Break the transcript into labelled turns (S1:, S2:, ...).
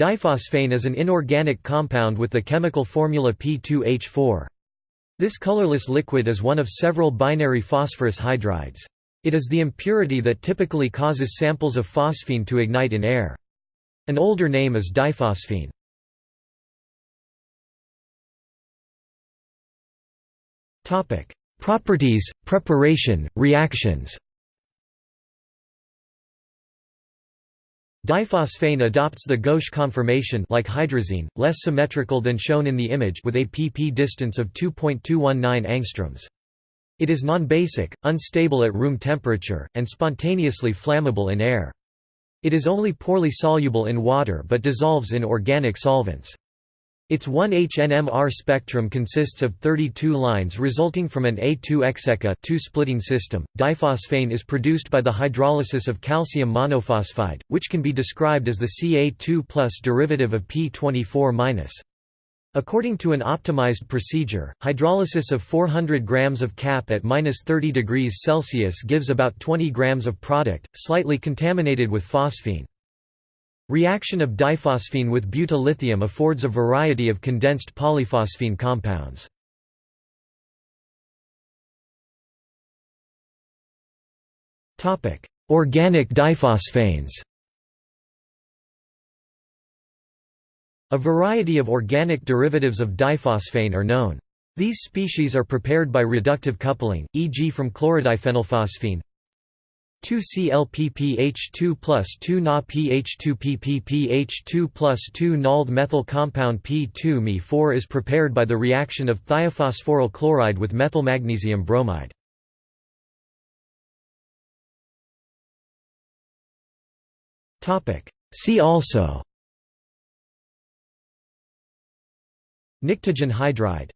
S1: Diphosphane is an inorganic compound with the chemical formula P2H4. This colorless liquid is one of several binary phosphorus hydrides. It is the impurity that typically causes samples of phosphine to ignite in air. An older name is diphosphine. Properties, preparation, reactions Diphosphane adopts the gauche conformation like hydrazine, less symmetrical than shown in the image with a pp distance of 2.219 angstroms. It is non-basic, unstable at room temperature, and spontaneously flammable in air. It is only poorly soluble in water but dissolves in organic solvents. Its 1-HNMR spectrum consists of 32 lines resulting from an A2-execa two-splitting system. Diphosphane is produced by the hydrolysis of calcium monophosphide, which can be described as the Ca2 derivative of P24-. According to an optimized procedure, hydrolysis of 400 grams of CaP at -30 degrees Celsius gives about 20 grams of product, slightly contaminated with phosphine. Reaction of diphosphine with butyllithium affords a variety of condensed polyphosphine compounds. Organic diphosphanes A variety of organic derivatives of diphosphane are known. These species are prepared by reductive coupling, e.g. from chlorodiphenylphosphine, 2-ClPPH2 plus 2Na-PH2PPPH2 plus 2-nald methyl compound P2Me4 is prepared by the reaction of thiophosphoryl chloride with methylmagnesium bromide. See also. Pnictogen hydride